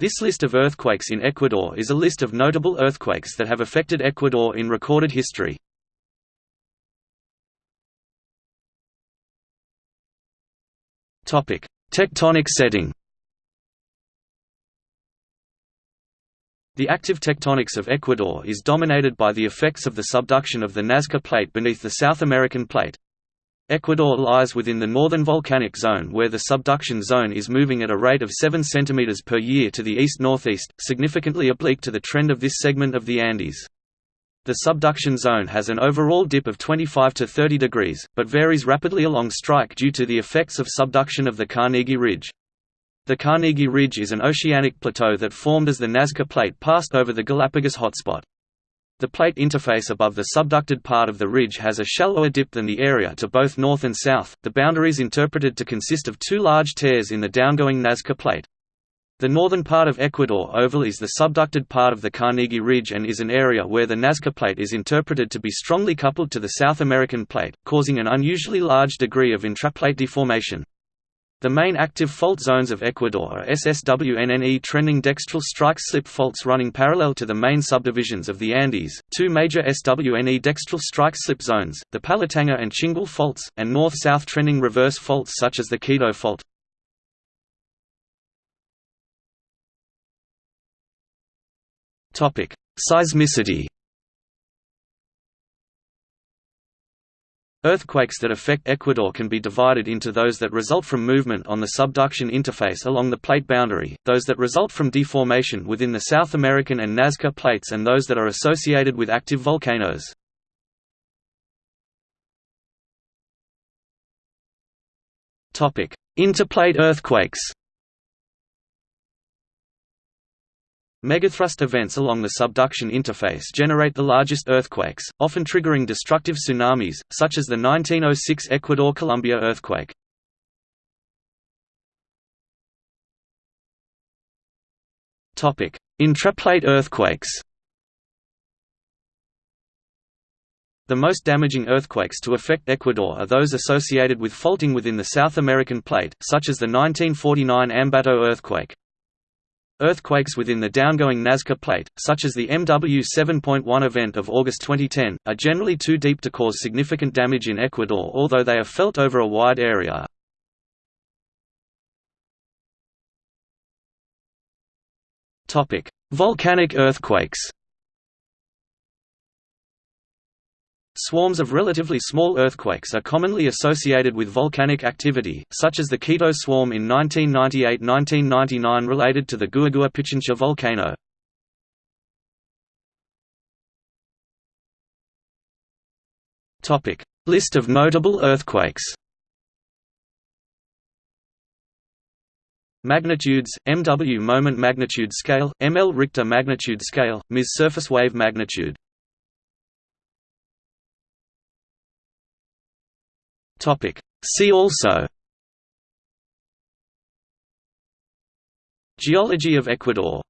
This list of earthquakes in Ecuador is a list of notable earthquakes that have affected Ecuador in recorded history. Tectonic setting The active tectonics of Ecuador is dominated by the effects of the subduction of the Nazca Plate beneath the South American Plate. Ecuador lies within the northern volcanic zone where the subduction zone is moving at a rate of 7 cm per year to the east-northeast, significantly oblique to the trend of this segment of the Andes. The subduction zone has an overall dip of 25 to 30 degrees, but varies rapidly along strike due to the effects of subduction of the Carnegie Ridge. The Carnegie Ridge is an oceanic plateau that formed as the Nazca Plate passed over the Galapagos hotspot. The plate interface above the subducted part of the ridge has a shallower dip than the area to both north and south, the boundaries interpreted to consist of two large tears in the downgoing Nazca Plate. The northern part of Ecuador Oval is the subducted part of the Carnegie Ridge and is an area where the Nazca Plate is interpreted to be strongly coupled to the South American Plate, causing an unusually large degree of intraplate deformation. The main active fault zones of Ecuador are SSWNNE trending dextral strike-slip faults running parallel to the main subdivisions of the Andes, two major SWNE dextral strike-slip zones, the Pallatanga and Chingual faults, and north-south trending reverse faults such as the Quito fault. Seismicity Earthquakes that affect Ecuador can be divided into those that result from movement on the subduction interface along the plate boundary, those that result from deformation within the South American and Nazca plates and those that are associated with active volcanoes. Interplate earthquakes Megathrust events along the subduction interface generate the largest earthquakes, often triggering destructive tsunamis, such as the 1906 Ecuador-Colombia earthquake. Intraplate earthquakes The most damaging earthquakes to affect Ecuador are those associated with faulting within the South American plate, such as the 1949 Ambato earthquake. Earthquakes within the downgoing Nazca Plate, such as the MW 7.1 event of August 2010, are generally too deep to cause significant damage in Ecuador although they are felt over a wide area. Volcanic earthquakes Swarms of relatively small earthquakes are commonly associated with volcanic activity, such as the Quito swarm in 1998–1999 related to the Guagua Pichincha volcano. List of notable earthquakes Magnitudes, MW moment magnitude scale, ML Richter magnitude scale, MIS surface wave magnitude Topic. See also Geology of Ecuador